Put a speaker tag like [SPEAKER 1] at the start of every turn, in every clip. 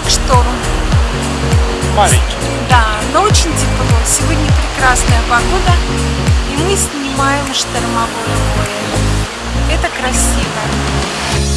[SPEAKER 1] так шторм. Маленький.
[SPEAKER 2] Да, но очень тепло. Сегодня прекрасная погода, и мы снимаем штормовое море. Это красиво.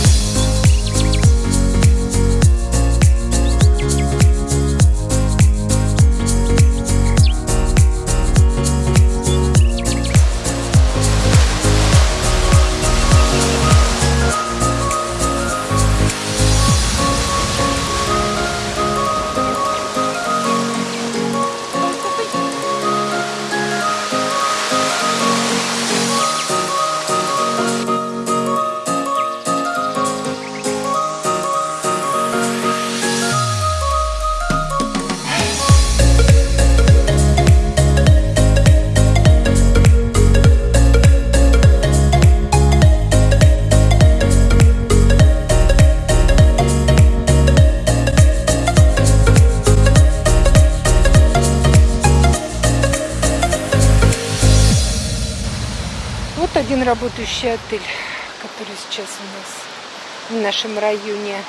[SPEAKER 2] Вот один работающий отель, который сейчас у нас в нашем районе.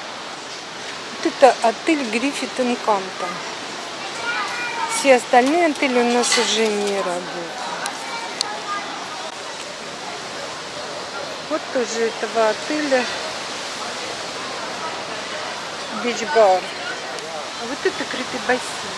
[SPEAKER 2] Вот это отель Гриффит Канта. Все остальные отели у нас уже не работают. Вот тоже этого отеля бич-бар. А вот это крытый бассейн.